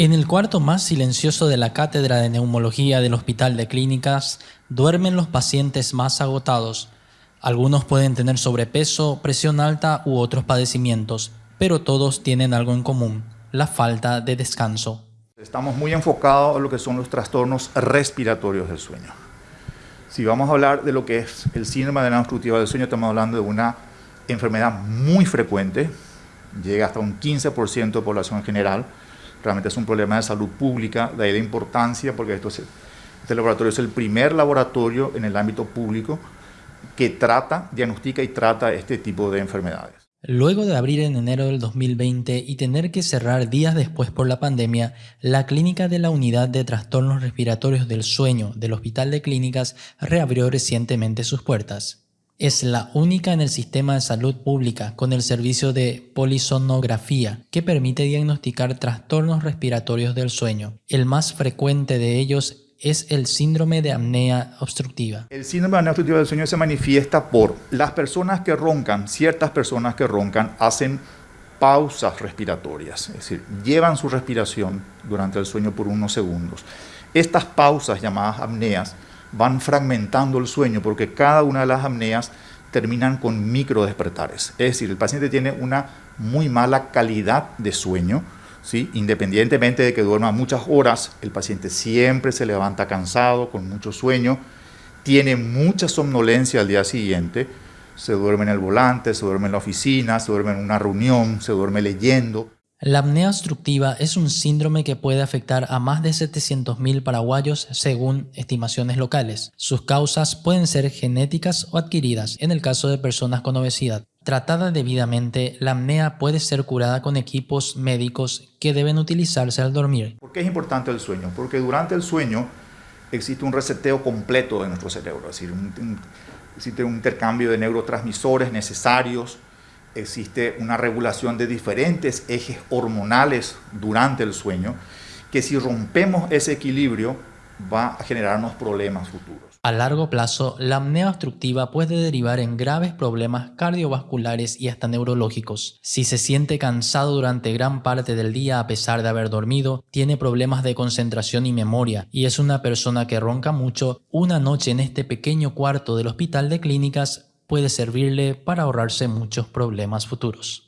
En el cuarto más silencioso de la cátedra de neumología del Hospital de Clínicas duermen los pacientes más agotados. Algunos pueden tener sobrepeso, presión alta u otros padecimientos, pero todos tienen algo en común, la falta de descanso. Estamos muy enfocados en lo que son los trastornos respiratorios del sueño. Si vamos a hablar de lo que es el síndrome de obstructiva del sueño, estamos hablando de una enfermedad muy frecuente, llega hasta un 15% de población en general, realmente es un problema de salud pública, de ahí la importancia, porque esto este laboratorio es el primer laboratorio en el ámbito público que trata, diagnostica y trata este tipo de enfermedades. Luego de abrir en enero del 2020 y tener que cerrar días después por la pandemia, la clínica de la Unidad de Trastornos Respiratorios del Sueño del Hospital de Clínicas reabrió recientemente sus puertas. Es la única en el sistema de salud pública con el servicio de polisonografía que permite diagnosticar trastornos respiratorios del sueño. El más frecuente de ellos es el síndrome de apnea obstructiva. El síndrome de apnea obstructiva del sueño se manifiesta por las personas que roncan, ciertas personas que roncan hacen pausas respiratorias, es decir, llevan su respiración durante el sueño por unos segundos. Estas pausas llamadas apneas van fragmentando el sueño porque cada una de las apneas terminan con micro despertares. Es decir, el paciente tiene una muy mala calidad de sueño, ¿sí? independientemente de que duerma muchas horas, el paciente siempre se levanta cansado, con mucho sueño, tiene mucha somnolencia al día siguiente, se duerme en el volante, se duerme en la oficina, se duerme en una reunión, se duerme leyendo. La apnea obstructiva es un síndrome que puede afectar a más de 700.000 paraguayos según estimaciones locales. Sus causas pueden ser genéticas o adquiridas en el caso de personas con obesidad. Tratada debidamente, la apnea puede ser curada con equipos médicos que deben utilizarse al dormir. ¿Por qué es importante el sueño? Porque durante el sueño existe un reseteo completo de nuestro cerebro, es decir, existe un intercambio de neurotransmisores necesarios existe una regulación de diferentes ejes hormonales durante el sueño, que si rompemos ese equilibrio va a generarnos problemas futuros. A largo plazo, la apnea obstructiva puede derivar en graves problemas cardiovasculares y hasta neurológicos. Si se siente cansado durante gran parte del día a pesar de haber dormido, tiene problemas de concentración y memoria, y es una persona que ronca mucho, una noche en este pequeño cuarto del hospital de clínicas puede servirle para ahorrarse muchos problemas futuros.